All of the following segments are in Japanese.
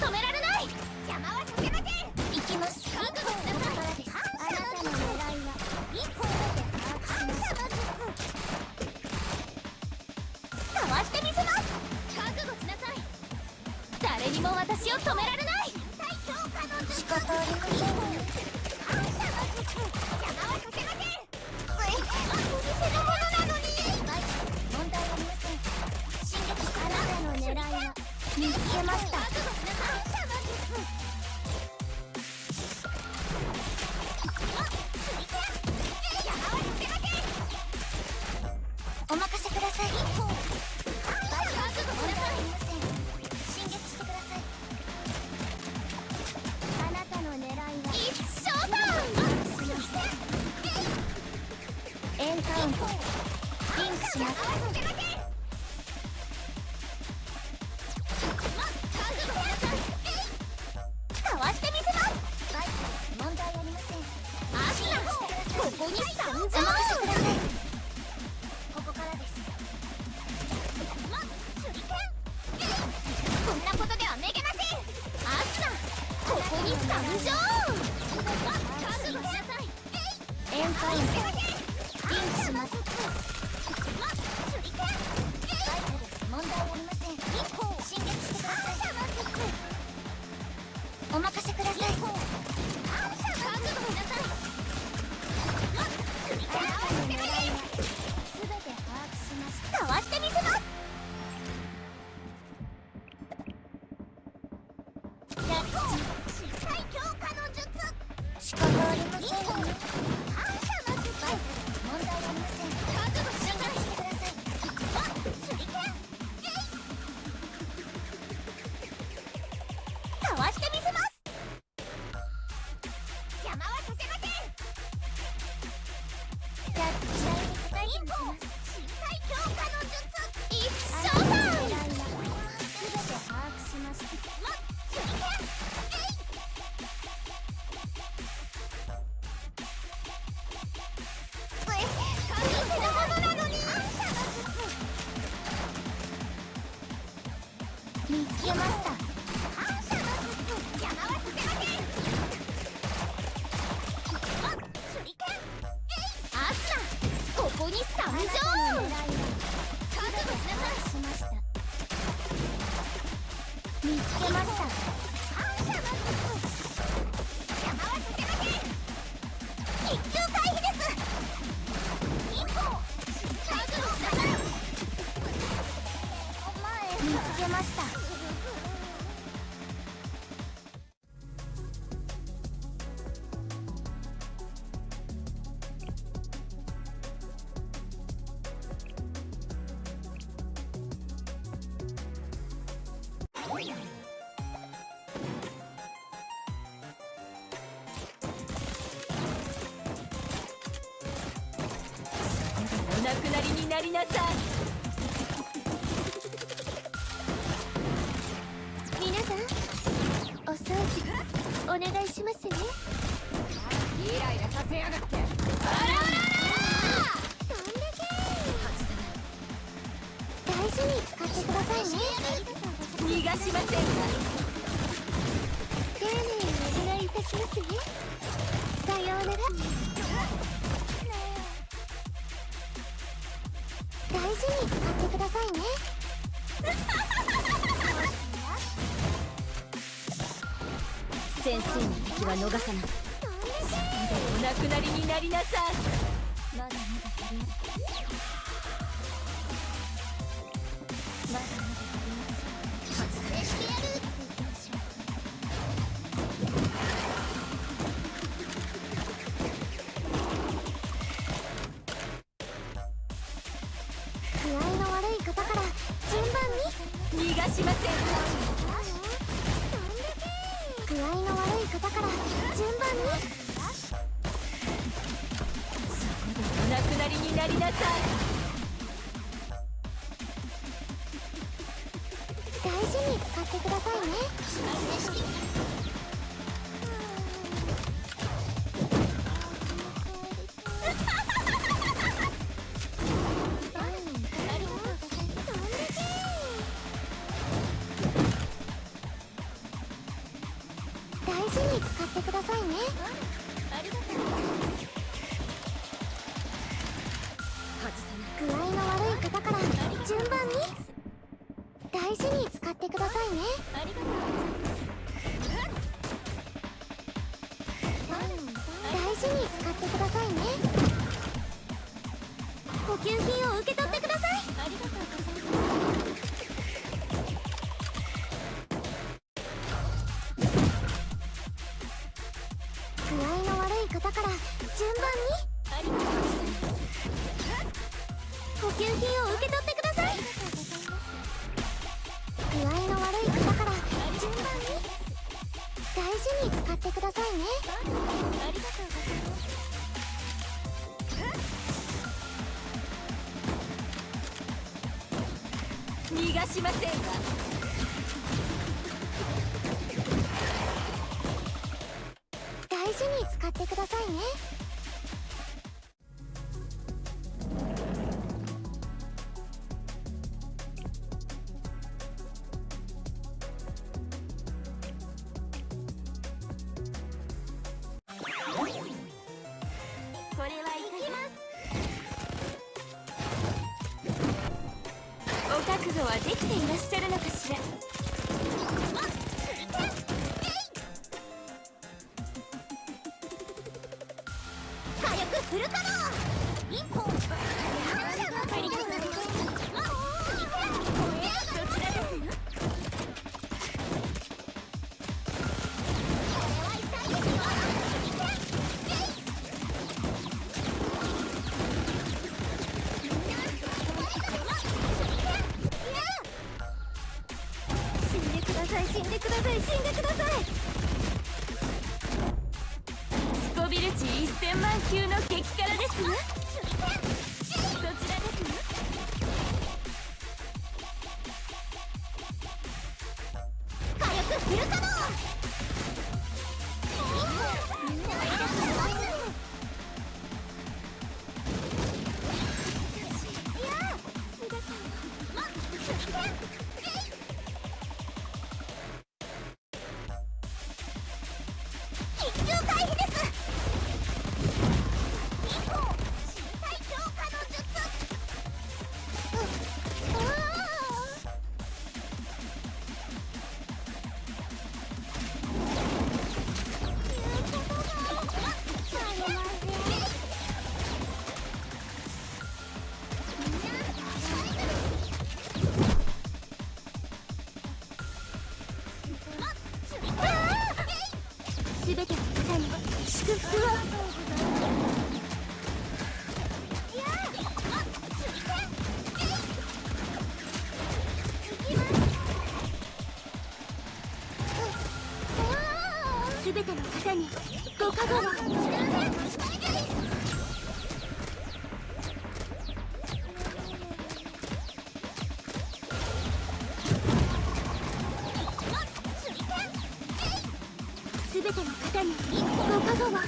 止められない。邪魔はさせません行きます覚悟しなさいあなたの狙いは一歩で把握しますかわしてみせます。覚悟しなさい誰にも私を止められない仕方ありません反射の術邪魔はさせませんお店のものなのに問題ありません進撃あなたの狙いは見つけましたンリンクします。ここに参上かわして見つけました。反射の術邪魔はさせませんま手裏剣アスナここに参上覚悟しなさいしました。見つけました。反射の術邪魔はさせません一級回避です。一歩。覚悟しなさい見つけました。お亡くなりになりなさい。皆さんお掃除お願いしますね。イライラさせやがって。どんだけ。大事に使ってくださいね。逃がしません。か丁寧にお願いいたしますね。さようなら大事に使ってくださいね。先生の敵は逃さない。お亡くなりになりなさい。まだまだ方から順番に逃がしません具合の悪い方から順番にそこでお亡くなりになりなさい大事に使ってくださいね大事に使ってくださいね。ありがとう。具合の悪い方から順番に大事に使ってくださいね。ありがとう。大事に使ってくださいね。補給品を受け取給品を受け取ってください。具合の悪い方から順番に大事に使ってくださいね。ありがとうございます逃がしませんわ。大事に使ってくださいね。ていらっしゃるのかしら。火力フル稼働。ですわそちらですよ火力フル稼働すべての方に祝福を全ての方にご加護を。ご加護を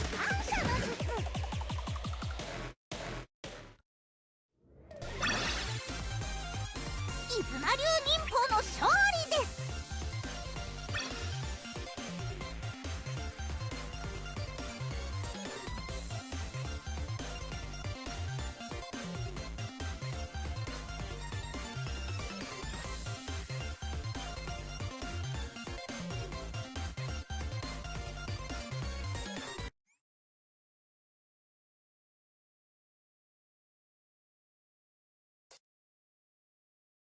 イズマ流に